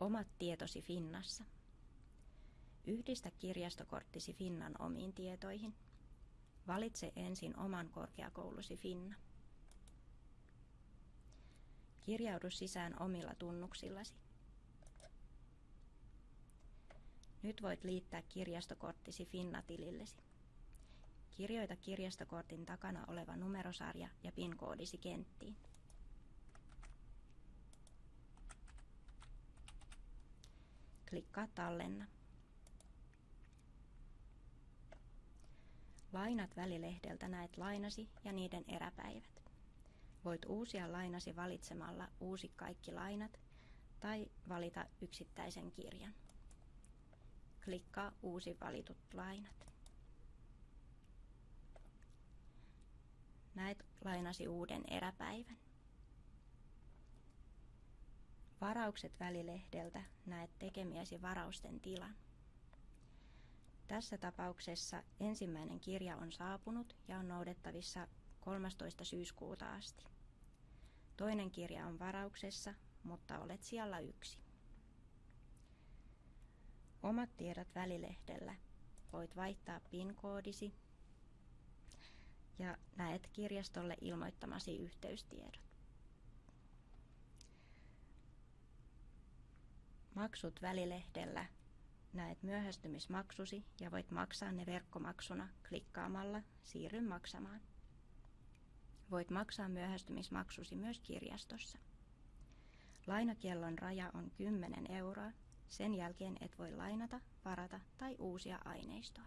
Omat tietosi Finnassa. Yhdistä kirjastokorttisi Finnan omiin tietoihin. Valitse ensin oman korkeakoulusi Finna. Kirjaudu sisään omilla tunnuksillasi. Nyt voit liittää kirjastokorttisi Finna-tilillesi. Kirjoita kirjastokortin takana oleva numerosarja ja PIN-koodisi kenttiin. Klikkaa Tallenna. Lainat välilehdeltä näet lainasi ja niiden eräpäivät. Voit uusia lainasi valitsemalla Uusi kaikki lainat tai valita yksittäisen kirjan. Klikkaa Uusi valitut lainat. Näet lainasi uuden eräpäivän. Varaukset välilehdeltä näet tekemiesi varausten tilan. Tässä tapauksessa ensimmäinen kirja on saapunut ja on noudettavissa 13. syyskuuta asti. Toinen kirja on varauksessa, mutta olet siellä yksi. Omat tiedot välilehdellä. Voit vaihtaa PIN-koodisi ja näet kirjastolle ilmoittamasi yhteystiedot. Maksut välilehdellä näet myöhästymismaksusi ja voit maksaa ne verkkomaksuna klikkaamalla Siirry maksamaan. Voit maksaa myöhästymismaksusi myös kirjastossa. Lainakiellon raja on 10 euroa. Sen jälkeen et voi lainata, varata tai uusia aineistoa.